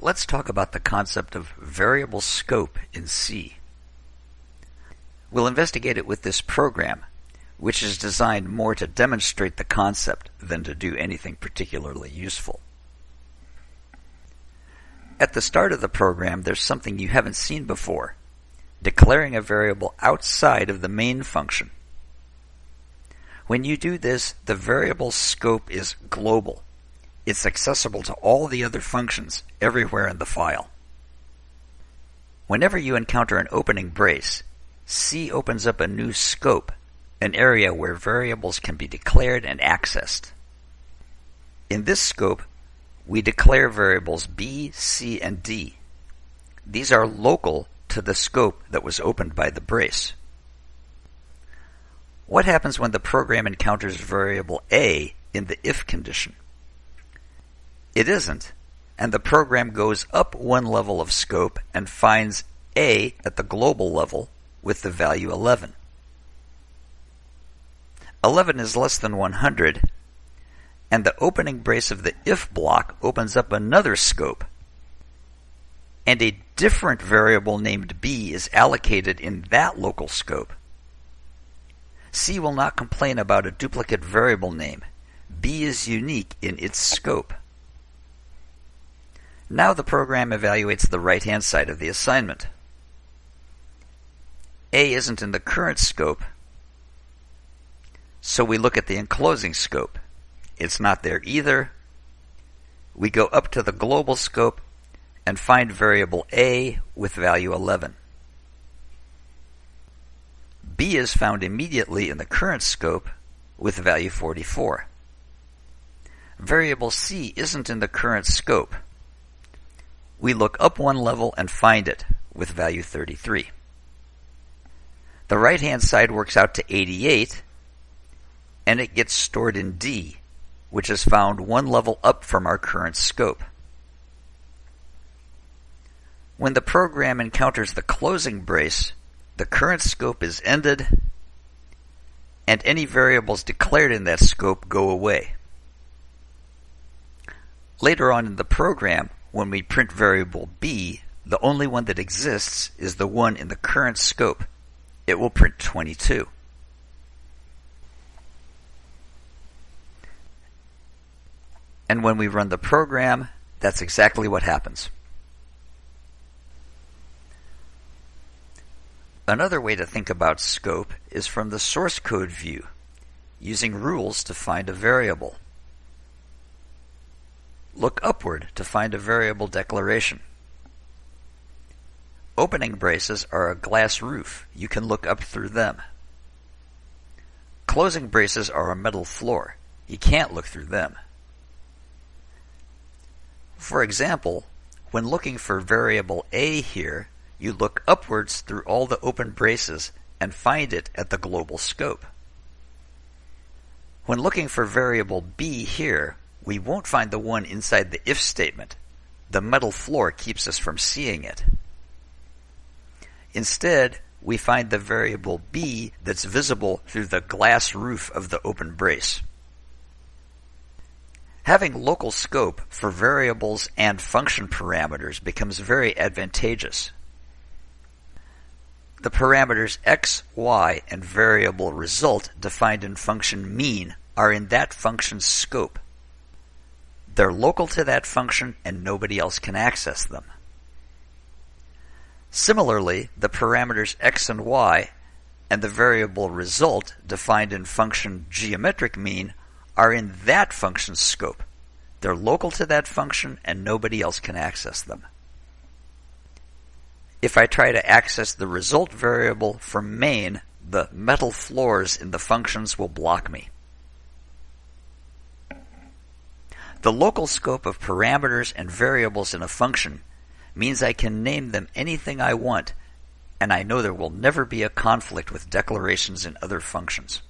Let's talk about the concept of variable scope in C. We'll investigate it with this program, which is designed more to demonstrate the concept than to do anything particularly useful. At the start of the program, there's something you haven't seen before, declaring a variable outside of the main function. When you do this, the variable scope is global. It's accessible to all the other functions everywhere in the file. Whenever you encounter an opening brace, C opens up a new scope, an area where variables can be declared and accessed. In this scope, we declare variables B, C, and D. These are local to the scope that was opened by the brace. What happens when the program encounters variable A in the if condition? It isn't, and the program goes up one level of scope and finds A at the global level with the value 11. 11 is less than 100, and the opening brace of the if block opens up another scope. And a different variable named b is allocated in that local scope. C will not complain about a duplicate variable name. b is unique in its scope. Now the program evaluates the right-hand side of the assignment. A isn't in the current scope, so we look at the enclosing scope. It's not there either. We go up to the global scope and find variable A with value 11. B is found immediately in the current scope with value 44. Variable C isn't in the current scope. We look up one level and find it with value 33. The right hand side works out to 88 and it gets stored in D which is found one level up from our current scope. When the program encounters the closing brace, the current scope is ended and any variables declared in that scope go away. Later on in the program, when we print variable b, the only one that exists is the one in the current scope. It will print 22. And when we run the program, that's exactly what happens. Another way to think about scope is from the source code view, using rules to find a variable. Look upward to find a variable declaration. Opening braces are a glass roof. You can look up through them. Closing braces are a metal floor. You can't look through them. For example, when looking for variable a here, you look upwards through all the open braces and find it at the global scope. When looking for variable b here, we won't find the one inside the if statement. The metal floor keeps us from seeing it. Instead, we find the variable b that's visible through the glass roof of the open brace. Having local scope for variables and function parameters becomes very advantageous. The parameters x, y, and variable result defined in function mean are in that function's scope. They're local to that function and nobody else can access them. Similarly, the parameters x and y and the variable result defined in function geometric mean are in that function's scope. They're local to that function and nobody else can access them. If I try to access the result variable from main, the metal floors in the functions will block me. The local scope of parameters and variables in a function means I can name them anything I want, and I know there will never be a conflict with declarations in other functions.